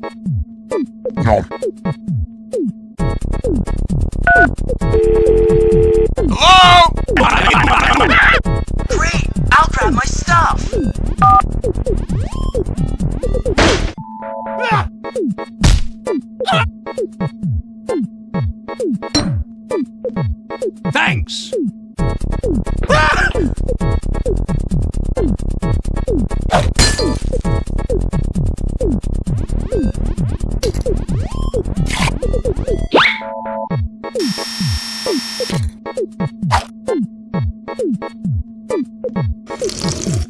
No. Hello? Great! I'll grab my stuff! Thanks! Mm-hmm.